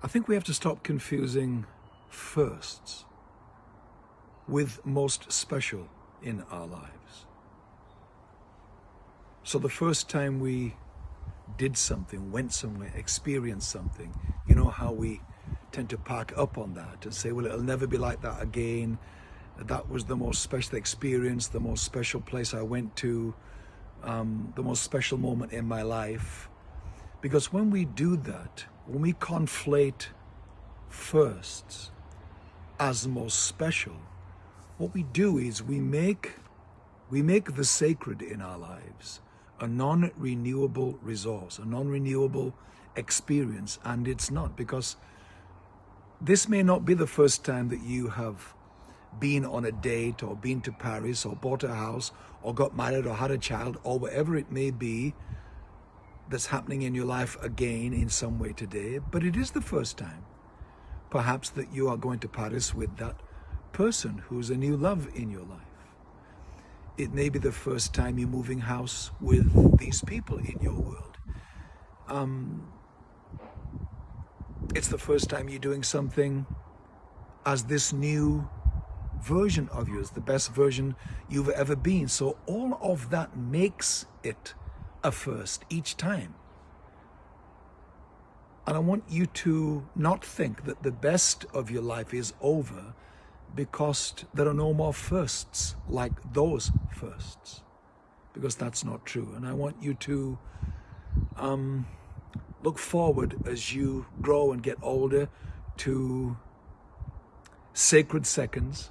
I think we have to stop confusing firsts with most special in our lives. So the first time we did something, went somewhere, experienced something, you know how we tend to pack up on that and say, well, it'll never be like that again. That was the most special experience, the most special place I went to, um, the most special moment in my life. Because when we do that, when we conflate firsts as the most special, what we do is we make we make the sacred in our lives a non-renewable resource, a non-renewable experience, and it's not because this may not be the first time that you have been on a date or been to Paris or bought a house or got married or had a child or whatever it may be that's happening in your life again in some way today, but it is the first time perhaps that you are going to Paris with that person who's a new love in your life. It may be the first time you're moving house with these people in your world. Um, it's the first time you're doing something as this new version of yours, the best version you've ever been. So all of that makes it a first each time. And I want you to not think that the best of your life is over because there are no more firsts like those firsts. Because that's not true. And I want you to um, look forward as you grow and get older to sacred seconds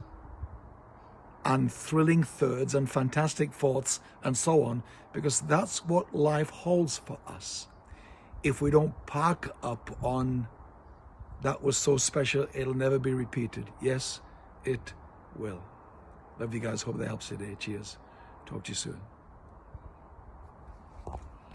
and thrilling thirds and fantastic fourths and so on, because that's what life holds for us. If we don't park up on that was so special, it'll never be repeated. Yes, it will. Love you guys. Hope that helps today. Cheers. Talk to you soon.